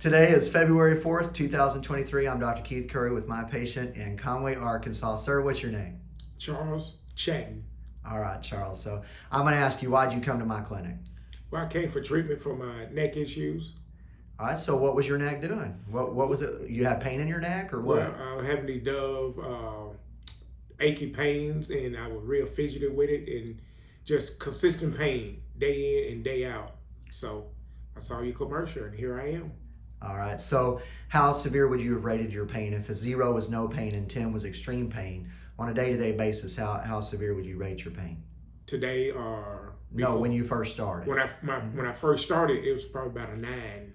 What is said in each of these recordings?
Today is February 4th, 2023. I'm Dr. Keith Curry with my patient in Conway, Arkansas. Sir, what's your name? Charles Chatton. All right, Charles. So I'm going to ask you, why'd you come to my clinic? Well, I came for treatment for my neck issues. All right, so what was your neck doing? What what was it? You had pain in your neck or what? Well, I was having these dove uh, achy pains, and I was real fidgety with it, and just consistent pain day in and day out. So I saw your commercial, and here I am. All right, so how severe would you have rated your pain? If a zero was no pain and 10 was extreme pain, on a day-to-day basis, how, how severe would you rate your pain? Today or No, when you first started. when I my, when I first started, it was probably about a nine.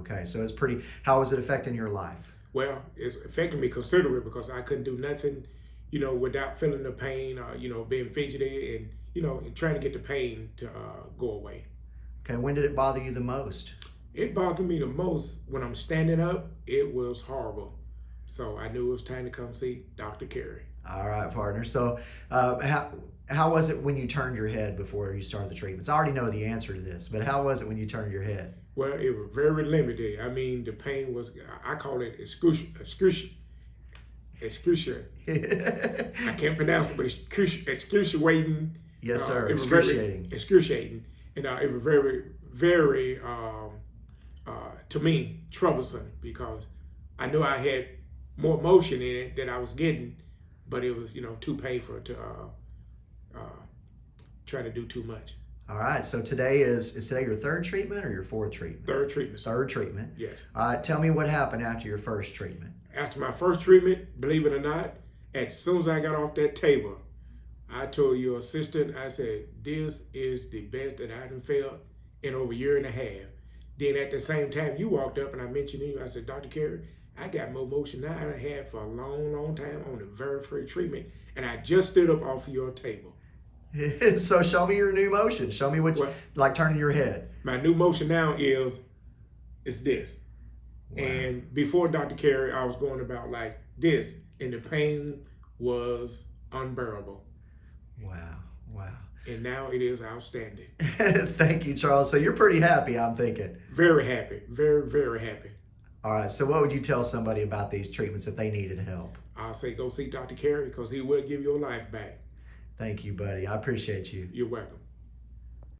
Okay, so it's pretty, how was it affecting your life? Well, it's affecting me considerably because I couldn't do nothing, you know, without feeling the pain or you know being fidgety and you know and trying to get the pain to uh, go away. Okay, when did it bother you the most? It bothered me the most when I'm standing up. It was horrible. So I knew it was time to come see Dr. Carey. All right, partner. So, uh, how how was it when you turned your head before you started the treatments? I already know the answer to this, but how was it when you turned your head? Well, it was very limited. I mean, the pain was, I call it excruciating. Excruciating. excruciating. I can't pronounce it, but excruci- excruciating. yes, sir. Uh, it was Excruciating. Excruciating. And uh, it was very, very, um, uh, to me, troublesome because I knew I had more motion in it that I was getting, but it was, you know, too painful to uh, uh, try to do too much. All right. So today is is today your third treatment or your fourth treatment? Third treatment. Third treatment. Yes. All right. Tell me what happened after your first treatment. After my first treatment, believe it or not, as soon as I got off that table, I told your assistant, I said, this is the best that I done felt in over a year and a half. Then at the same time, you walked up and I mentioned you, I said, Dr. Carey, I got more motion now than I had for a long, long time on the very first treatment. And I just stood up off your table. so show me your new motion. Show me what, you, like turning your head. My new motion now is, is this. Wow. And before Dr. Carey, I was going about like this, and the pain was unbearable. Wow. Wow. And now it is outstanding. Thank you, Charles. So you're pretty happy, I'm thinking. Very happy. Very, very happy. All right. So what would you tell somebody about these treatments if they needed help? I'll say go see Dr. Carey because he will give your life back. Thank you, buddy. I appreciate you. You're welcome.